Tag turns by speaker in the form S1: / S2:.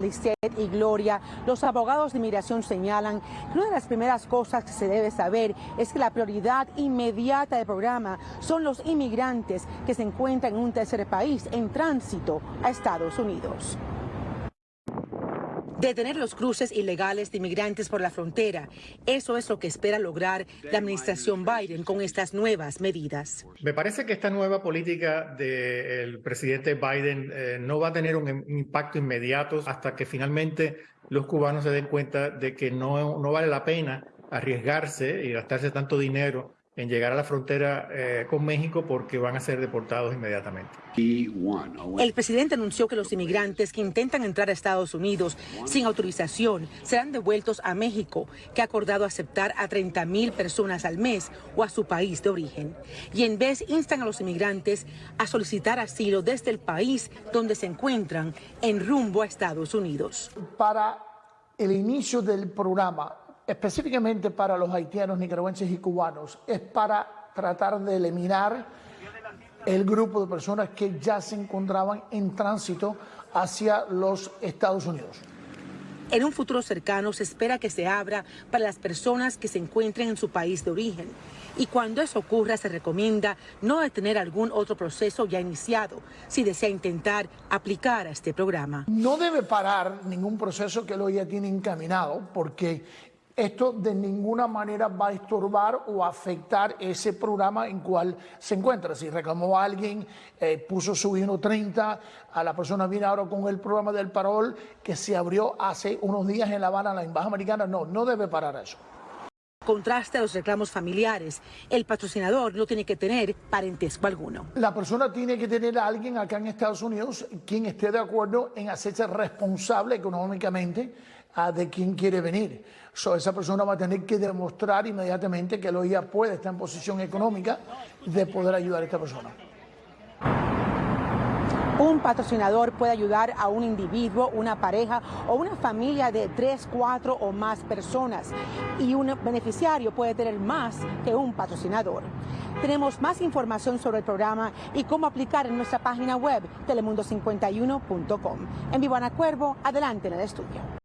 S1: Lisette y Gloria, los abogados de inmigración señalan que una de las primeras cosas que se debe saber es que la prioridad inmediata del programa son los inmigrantes que se encuentran en un tercer país en tránsito a Estados Unidos. Detener los cruces ilegales de inmigrantes por la frontera. Eso es lo que espera lograr la administración Biden con estas nuevas medidas.
S2: Me parece que esta nueva política del presidente Biden eh, no va a tener un, impacto inmediato hasta que finalmente los cubanos se den cuenta de que no, no vale la pena arriesgarse y gastarse tanto dinero en llegar a la frontera eh, con México porque van a ser deportados inmediatamente.
S1: El presidente anunció que los inmigrantes que intentan entrar a Estados Unidos sin autorización serán devueltos a México, que ha acordado aceptar a 30 mil personas al mes o a su país de origen. Y en vez instan a los inmigrantes a solicitar asilo desde el país donde se encuentran en rumbo a Estados Unidos.
S3: Para el inicio del programa, específicamente para los haitianos, nicaragüenses y cubanos, es para tratar de eliminar el grupo de personas que ya se encontraban en tránsito hacia los Estados Unidos.
S1: En un futuro cercano se espera que se abra para las personas que se encuentren en su país de origen. Y cuando eso ocurra, se recomienda no detener algún otro proceso ya iniciado si desea intentar aplicar a este programa.
S3: No debe parar ningún proceso que lo ya tiene encaminado, porque esto de ninguna manera va a estorbar o afectar ese programa en cual se encuentra. Si reclamó a alguien, eh, puso su 1.30, a la persona viene ahora con el programa del parol que se abrió hace unos días en La Habana, en la Embajada Americana, no, no debe parar eso.
S1: Contraste a los reclamos familiares, el patrocinador no tiene que tener parentesco alguno.
S3: La persona tiene que tener a alguien acá en Estados Unidos quien esté de acuerdo en hacerse responsable económicamente de quién quiere venir. So, esa persona va a tener que demostrar inmediatamente que el OIA puede estar en posición económica de poder ayudar a esta persona.
S1: Un patrocinador puede ayudar a un individuo, una pareja o una familia de tres, cuatro o más personas y un beneficiario puede tener más que un patrocinador. Tenemos más información sobre el programa y cómo aplicar en nuestra página web telemundo51.com. En Vivo Ana Cuervo, adelante en el estudio.